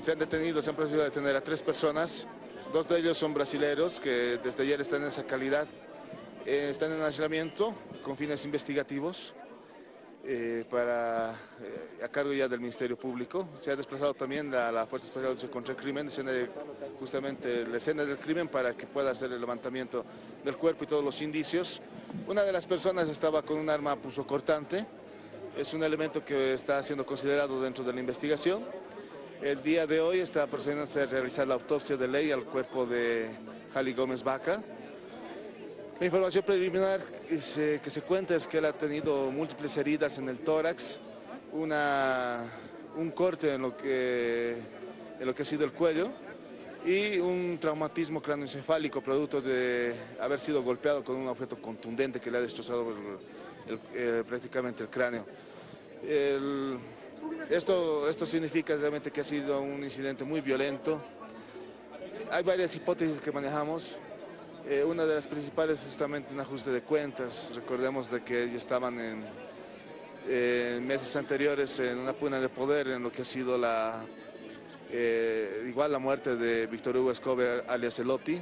Se han detenido, se han procedido a detener a tres personas. Dos de ellos son brasileños que desde ayer están en esa calidad. Eh, están en aislamiento con fines investigativos eh, para, eh, a cargo ya del Ministerio Público. Se ha desplazado también la, la Fuerza Especial de contra el Crimen, justamente la escena del crimen para que pueda hacer el levantamiento del cuerpo y todos los indicios. Una de las personas estaba con un arma cortante. es un elemento que está siendo considerado dentro de la investigación. El día de hoy está procediendo a realizar la autopsia de ley al cuerpo de Jali Gómez Vaca. La información preliminar que se, que se cuenta es que él ha tenido múltiples heridas en el tórax, una, un corte en lo, que, en lo que ha sido el cuello y un traumatismo cráneoencefálico producto de haber sido golpeado con un objeto contundente que le ha destrozado el- prácticamente el cráneo. Esto, esto significa realmente que ha sido un incidente muy violento. Hay varias hipótesis que manejamos. Eh, una de las principales es justamente un ajuste de cuentas. Recordemos de que ellos estaban en, meses anteriores en una pugna de poder en lo que ha sido la, eh, igual la muerte de Víctor Hugo Escobar alias Elotti.